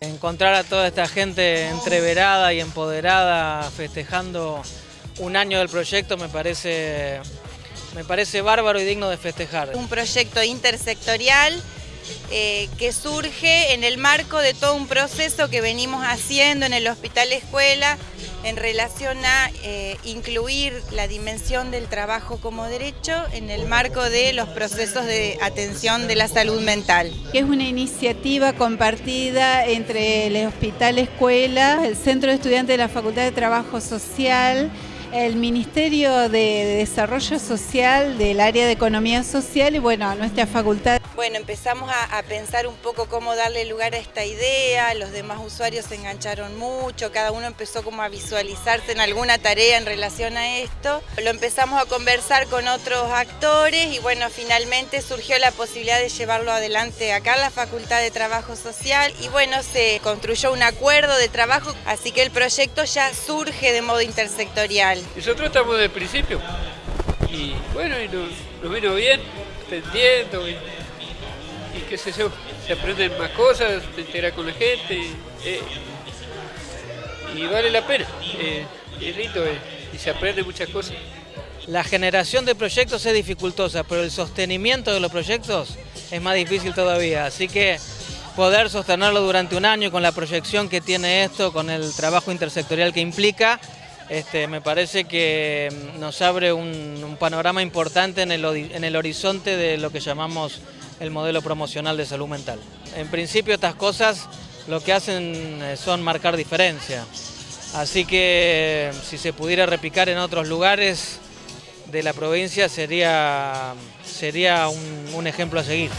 Encontrar a toda esta gente entreverada y empoderada festejando un año del proyecto me parece, me parece bárbaro y digno de festejar. Un proyecto intersectorial eh, que surge en el marco de todo un proceso que venimos haciendo en el Hospital Escuela en relación a eh, incluir la dimensión del trabajo como derecho en el marco de los procesos de atención de la salud mental. Es una iniciativa compartida entre el Hospital Escuela, el Centro de Estudiantes de la Facultad de Trabajo Social, el Ministerio de Desarrollo Social del área de Economía Social y bueno, nuestra facultad. Bueno, empezamos a, pensar un poco cómo darle lugar a esta idea, los demás usuarios se engancharon mucho, cada uno empezó como a visualizarse en alguna tarea en relación a esto. Lo empezamos a conversar con otros actores y bueno, finalmente surgió la posibilidad de llevarlo adelante acá en la Facultad de Trabajo Social y bueno, se construyó un acuerdo de trabajo, así que el proyecto ya surge de modo intersectorial. Nosotros estamos el principio y bueno, y nos, vino bien, entendiendo qué sé yo, se aprenden más cosas, se integra con la gente eh, y vale la pena, eh, es lindo eh, y se aprende muchas cosas. La generación de proyectos es dificultosa, pero el sostenimiento de los proyectos es más difícil todavía, así que poder sostenerlo durante un año con la proyección que tiene esto, con el trabajo intersectorial que implica, este, me parece que nos abre un, panorama importante en el, horizonte de lo que llamamos el modelo promocional de salud mental. En principio estas cosas lo que hacen eh, son marcar diferencia, así que si se pudiera replicar en otros lugares de la provincia sería, sería un ejemplo a seguir.